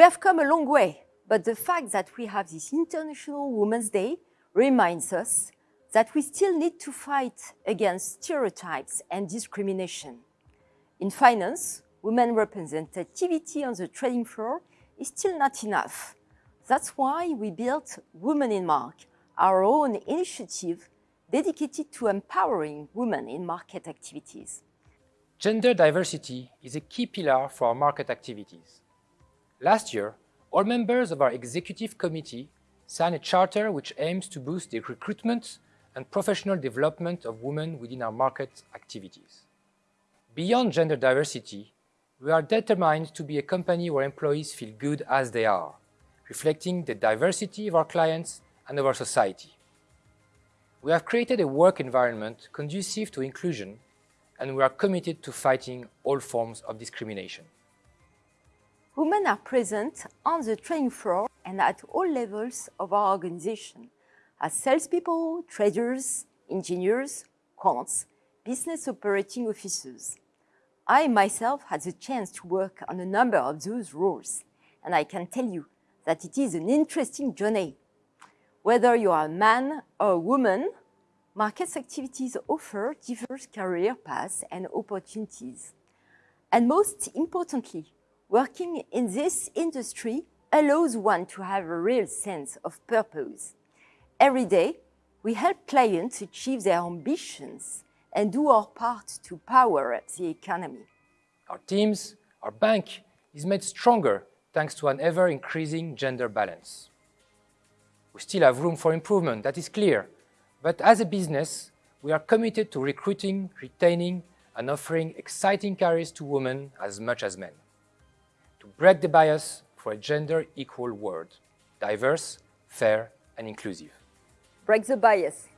We have come a long way, but the fact that we have this International Women's Day reminds us that we still need to fight against stereotypes and discrimination. In finance, women representativity on the trading floor is still not enough. That's why we built Women in Mark, our own initiative dedicated to empowering women in market activities. Gender diversity is a key pillar for our market activities. Last year, all members of our executive committee signed a charter which aims to boost the recruitment and professional development of women within our market activities. Beyond gender diversity, we are determined to be a company where employees feel good as they are, reflecting the diversity of our clients and of our society. We have created a work environment conducive to inclusion and we are committed to fighting all forms of discrimination. Women are present on the trading floor and at all levels of our organization, as salespeople, traders, engineers, quants, business operating officers. I myself had the chance to work on a number of those roles, and I can tell you that it is an interesting journey. Whether you are a man or a woman, markets activities offer diverse career paths and opportunities. And most importantly, working in this industry allows one to have a real sense of purpose. Every day, we help clients achieve their ambitions and do our part to power the economy. Our teams, our bank, is made stronger thanks to an ever-increasing gender balance. We still have room for improvement, that is clear, but as a business, we are committed to recruiting, retaining, and offering exciting careers to women as much as men. To break the bias for a gender-equal world, diverse, fair, and inclusive. Break the bias.